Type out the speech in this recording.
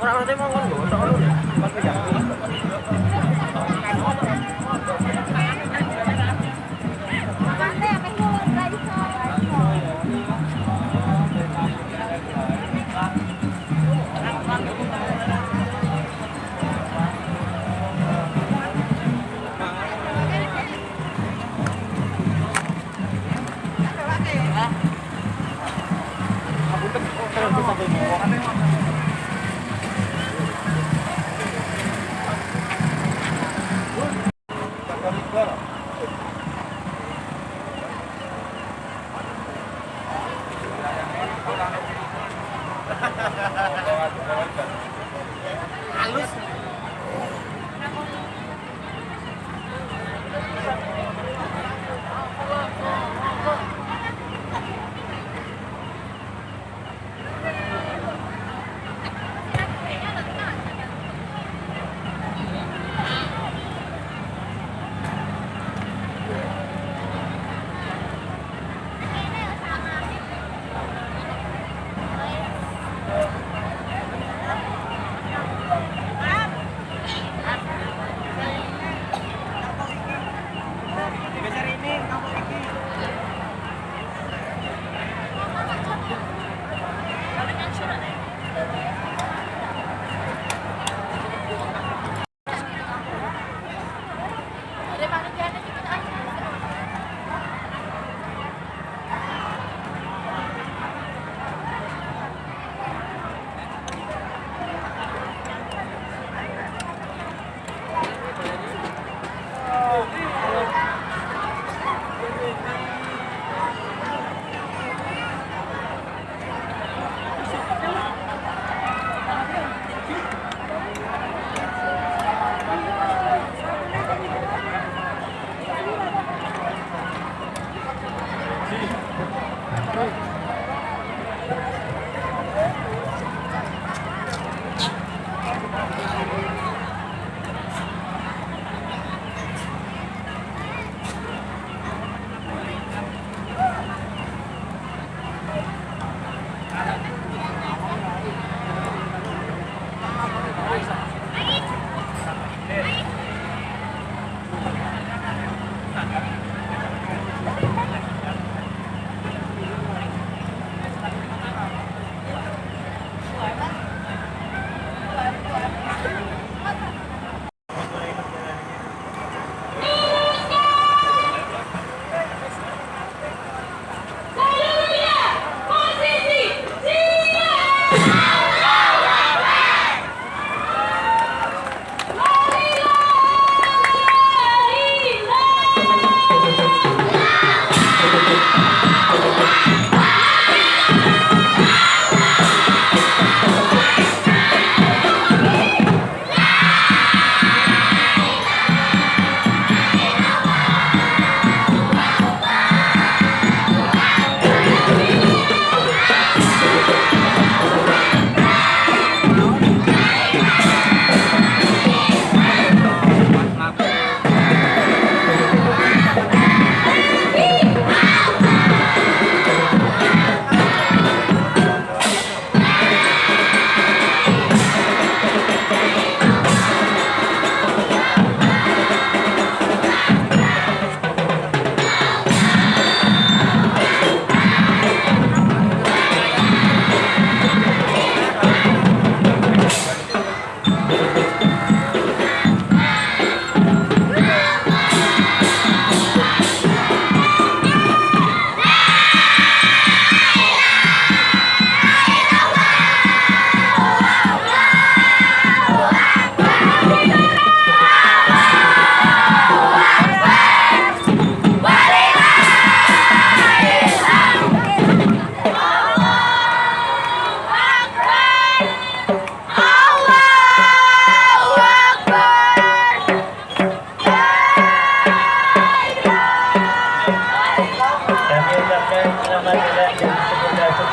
Ora ngerti mongkon Terus, kita.